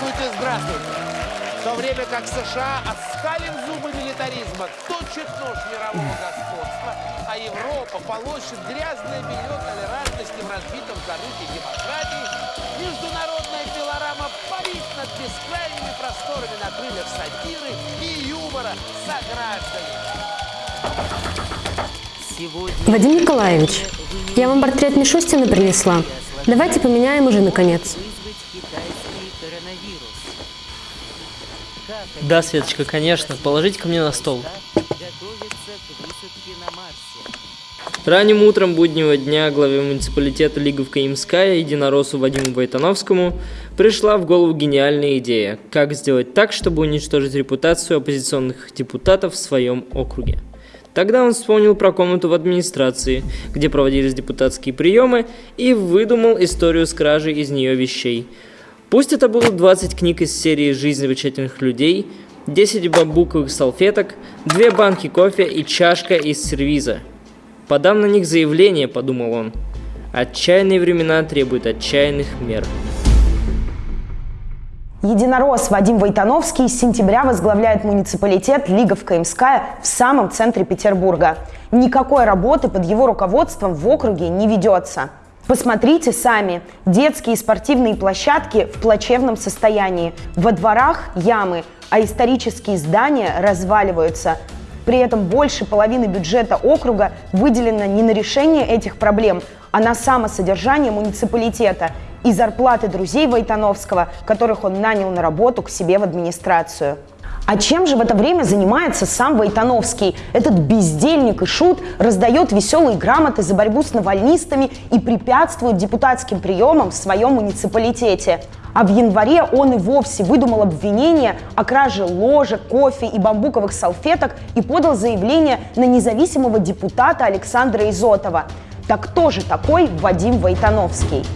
Здравствуйте, здравствуйте. В то время как США, оскалив зубы милитаризма, точит нож мирового господства, а Европа полощет грязное белье толерантности в разбитом корыте демократии, международная пилорама парит над бескрайними просторами на крыльях сатиры и юмора сограждане. Вадим Николаевич, я вам портрет Мишустина принесла. Давайте поменяем уже, наконец. Да, Светочка, конечно. Положите ко мне на стол. Ранним утром буднего дня главе муниципалитета Лиговка Имская, единороссу Вадиму Войтановскому, пришла в голову гениальная идея, как сделать так, чтобы уничтожить репутацию оппозиционных депутатов в своем округе. Тогда он вспомнил про комнату в администрации, где проводились депутатские приемы, и выдумал историю с кражей из нее вещей. Пусть это было 20 книг из серии «Жизнь замечательных людей», 10 бамбуковых салфеток, 2 банки кофе и чашка из сервиза. «Подам на них заявление», — подумал он. «Отчаянные времена требуют отчаянных мер». Единорос Вадим Войтановский с сентября возглавляет муниципалитет Лиговка Имская в самом центре Петербурга. Никакой работы под его руководством в округе не ведется. Посмотрите сами. Детские спортивные площадки в плачевном состоянии. Во дворах ямы, а исторические здания разваливаются. При этом больше половины бюджета округа выделено не на решение этих проблем, а на самосодержание муниципалитета – и зарплаты друзей Войтановского, которых он нанял на работу к себе в администрацию. А чем же в это время занимается сам Войтановский? Этот бездельник и шут раздает веселые грамоты за борьбу с навальнистами и препятствует депутатским приемам в своем муниципалитете. А в январе он и вовсе выдумал обвинение о краже ложек, кофе и бамбуковых салфеток и подал заявление на независимого депутата Александра Изотова. Так кто же такой Вадим Войтановский?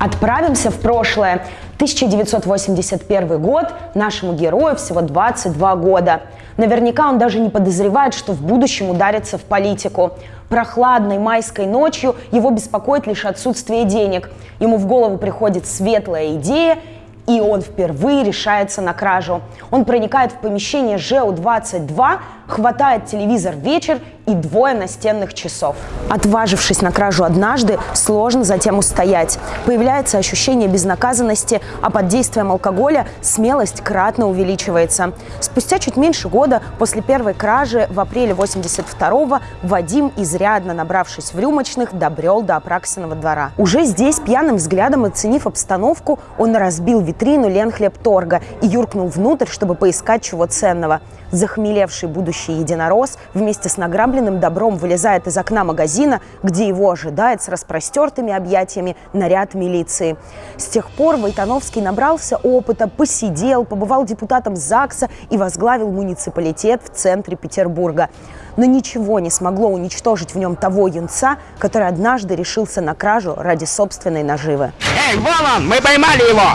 Отправимся в прошлое. 1981 год, нашему герою всего 22 года. Наверняка он даже не подозревает, что в будущем ударится в политику. Прохладной майской ночью его беспокоит лишь отсутствие денег. Ему в голову приходит светлая идея, и он впервые решается на кражу. Он проникает в помещение ЖЭУ-22, хватает телевизор вечер и двое настенных часов. Отважившись на кражу однажды, сложно затем устоять. Появляется ощущение безнаказанности, а под действием алкоголя смелость кратно увеличивается. Спустя чуть меньше года после первой кражи в апреле 82-го Вадим, изрядно набравшись в рюмочных, добрел до Апраксиного двора. Уже здесь, пьяным взглядом оценив обстановку, он разбил витрину Ленхлебторга и юркнул внутрь, чтобы поискать чего ценного. Захмелевший будущий единорос вместе с награбленным добром вылезает из окна магазина, где его ожидает с распростертыми объятиями наряд милиции. С тех пор Войтановский набрался опыта, посидел, побывал депутатом ЗАГСа и возглавил муниципалитет в центре Петербурга. Но ничего не смогло уничтожить в нем того юнца, который однажды решился на кражу ради собственной наживы. Эй, вон он! Мы поймали его!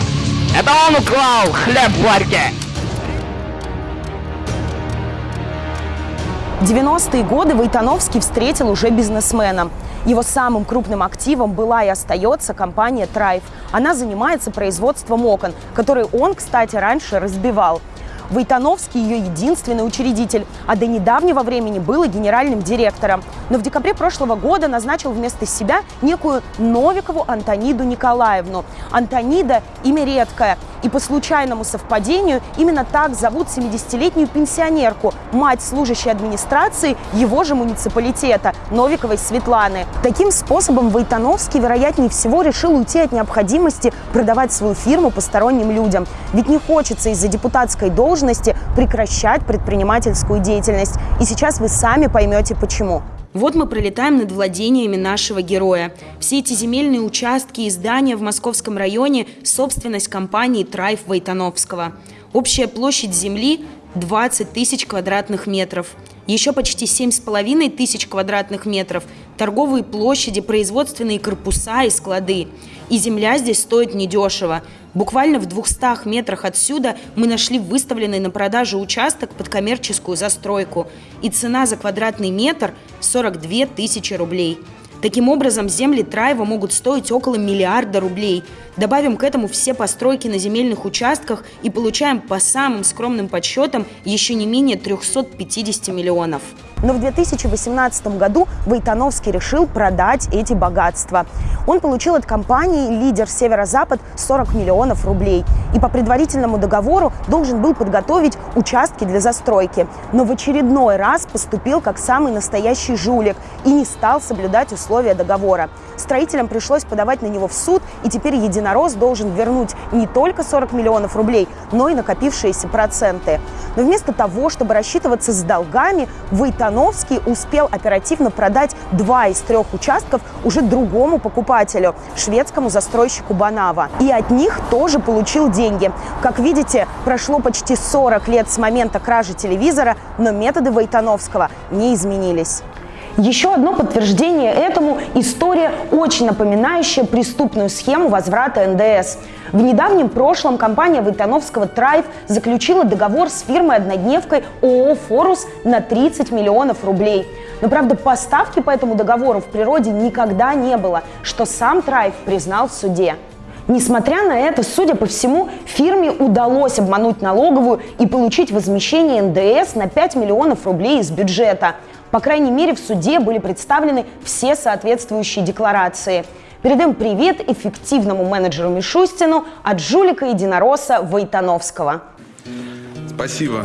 Это он украл хлеб в ларьке! 90-е годы Войтановский встретил уже бизнесмена. Его самым крупным активом была и остается компания «Трайф». Она занимается производством окон, которые он, кстати, раньше разбивал. Войтановский ее единственный учредитель, а до недавнего времени был генеральным директором. Но в декабре прошлого года назначил вместо себя некую Новикову Антониду Николаевну. Антонида – имя редкое. И по случайному совпадению именно так зовут 70-летнюю пенсионерку, мать служащей администрации его же муниципалитета, Новиковой Светланы. Таким способом Войтановский, вероятнее всего, решил уйти от необходимости продавать свою фирму посторонним людям. Ведь не хочется из-за депутатской должности прекращать предпринимательскую деятельность. И сейчас вы сами поймете почему. Вот мы пролетаем над владениями нашего героя. Все эти земельные участки и здания в московском районе – собственность компании «Трайф» Войтановского. Общая площадь земли – 20 тысяч квадратных метров. Еще почти 7,5 тысяч квадратных метров – торговые площади, производственные корпуса и склады. И земля здесь стоит недешево. Буквально в 200 метрах отсюда мы нашли выставленный на продажу участок под коммерческую застройку. И цена за квадратный метр – 42 тысячи рублей. Таким образом, земли Траева могут стоить около миллиарда рублей. Добавим к этому все постройки на земельных участках и получаем по самым скромным подсчетам еще не менее 350 миллионов. Но в 2018 году Войтановский решил продать эти богатства. Он получил от компании «Лидер Северо-Запад» 40 миллионов рублей. И по предварительному договору должен был подготовить участки для застройки. Но в очередной раз поступил как самый настоящий жулик и не стал соблюдать условия договора. Строителям пришлось подавать на него в суд, и теперь единорос должен вернуть не только 40 миллионов рублей, но и накопившиеся проценты. Но вместо того, чтобы рассчитываться с долгами, Войтановский успел оперативно продать два из трех участков уже другому покупателю, шведскому застройщику Банава. И от них тоже получил деньги. Как видите, прошло почти 40 лет с момента кражи телевизора, но методы Войтановского не изменились. Еще одно подтверждение этому – история, очень напоминающая преступную схему возврата НДС. В недавнем прошлом компания Войтановского «Трайв» заключила договор с фирмой-однодневкой ООО «Форус» на 30 миллионов рублей. Но, правда, поставки по этому договору в природе никогда не было, что сам «Трайв» признал в суде. Несмотря на это, судя по всему, фирме удалось обмануть налоговую и получить возмещение НДС на 5 миллионов рублей из бюджета. По крайней мере, в суде были представлены все соответствующие декларации. Передаем привет эффективному менеджеру Мишустину от жулика единороса Войтановского. Спасибо.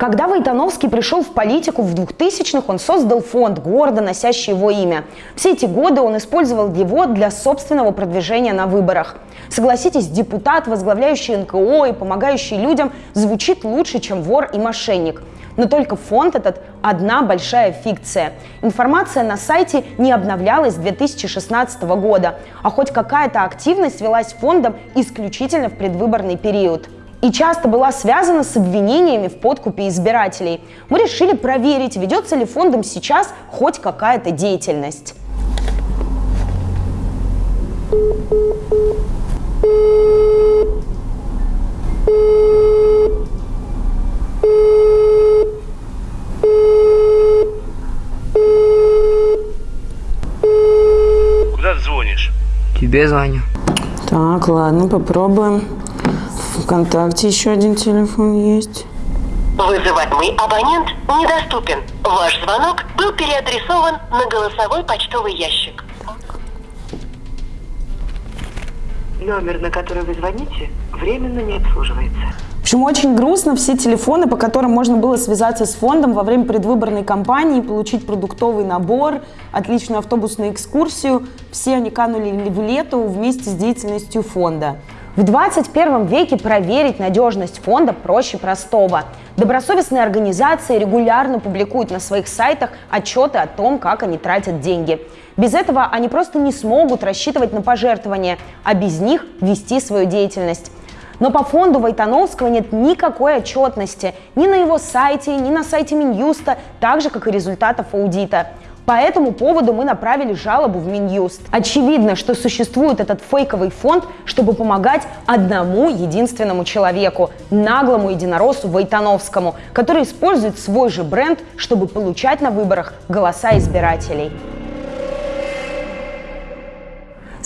Когда Войтановский пришел в политику в 2000-х, он создал фонд, гордо носящий его имя. Все эти годы он использовал его для собственного продвижения на выборах. Согласитесь, депутат, возглавляющий НКО и помогающий людям, звучит лучше, чем вор и мошенник. Но только фонд этот – одна большая фикция. Информация на сайте не обновлялась с 2016 года, а хоть какая-то активность велась фондом исключительно в предвыборный период и часто была связана с обвинениями в подкупе избирателей. Мы решили проверить, ведется ли фондом сейчас хоть какая-то деятельность. Куда ты звонишь? Тебе звоню. Так, ладно, попробуем. ВКонтакте еще один телефон есть. Вызываемый абонент недоступен. Ваш звонок был переадресован на голосовой почтовый ящик. Номер, на который вы звоните, временно не обслуживается. В общем, очень грустно. Все телефоны, по которым можно было связаться с фондом во время предвыборной кампании, получить продуктовый набор, отличную автобусную экскурсию, все они канули в лету вместе с деятельностью фонда. В 21 веке проверить надежность фонда проще простого. Добросовестные организации регулярно публикуют на своих сайтах отчеты о том, как они тратят деньги. Без этого они просто не смогут рассчитывать на пожертвования, а без них вести свою деятельность. Но по фонду Войтановского нет никакой отчетности ни на его сайте, ни на сайте Минюста, так же, как и результатов аудита. По этому поводу мы направили жалобу в Минюст. Очевидно, что существует этот фейковый фонд, чтобы помогать одному единственному человеку, наглому единороссу Войтановскому, который использует свой же бренд, чтобы получать на выборах голоса избирателей.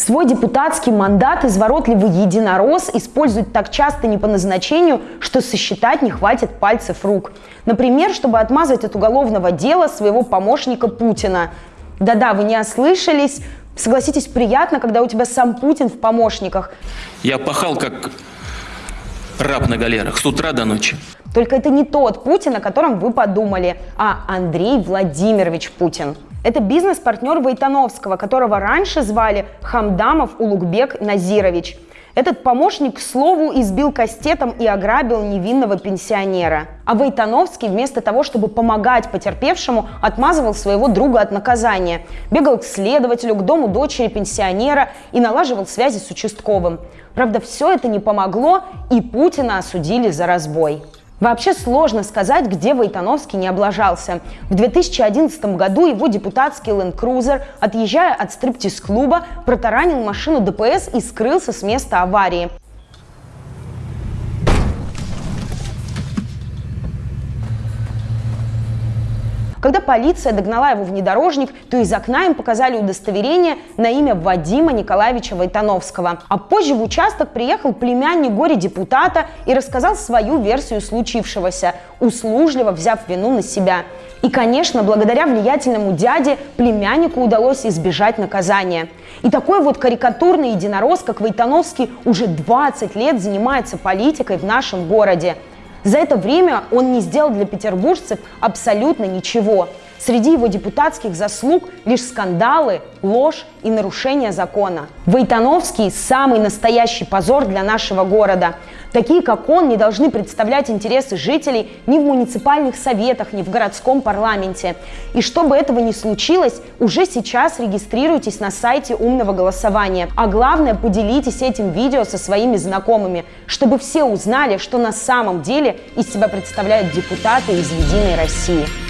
Свой депутатский мандат изворотливый единорос использует так часто не по назначению, что сосчитать не хватит пальцев рук. Например, чтобы отмазать от уголовного дела своего помощника Путина. Да-да, вы не ослышались. Согласитесь, приятно, когда у тебя сам Путин в помощниках. Я пахал как раб на галерах с утра до ночи. Только это не тот Путин, о котором вы подумали, а Андрей Владимирович Путин. Это бизнес-партнер Войтановского, которого раньше звали Хамдамов Улугбек Назирович. Этот помощник, к слову, избил кастетом и ограбил невинного пенсионера. А Войтановский вместо того, чтобы помогать потерпевшему, отмазывал своего друга от наказания. Бегал к следователю, к дому дочери пенсионера и налаживал связи с участковым. Правда, все это не помогло, и Путина осудили за разбой. Вообще сложно сказать, где Войтановский не облажался. В 2011 году его депутатский Land Cruiser, отъезжая от стриптиз-клуба, протаранил машину ДПС и скрылся с места аварии. Когда полиция догнала его внедорожник, то из окна им показали удостоверение на имя Вадима Николаевича Войтановского. А позже в участок приехал племянник горе-депутата и рассказал свою версию случившегося, услужливо взяв вину на себя. И, конечно, благодаря влиятельному дяде племяннику удалось избежать наказания. И такой вот карикатурный единорос, как Войтановский, уже 20 лет занимается политикой в нашем городе. За это время он не сделал для петербуржцев абсолютно ничего. Среди его депутатских заслуг лишь скандалы, ложь и нарушение закона. Войтановский – самый настоящий позор для нашего города. Такие, как он, не должны представлять интересы жителей ни в муниципальных советах, ни в городском парламенте. И чтобы этого не случилось, уже сейчас регистрируйтесь на сайте умного голосования. А главное, поделитесь этим видео со своими знакомыми, чтобы все узнали, что на самом деле из себя представляют депутаты из «Единой России».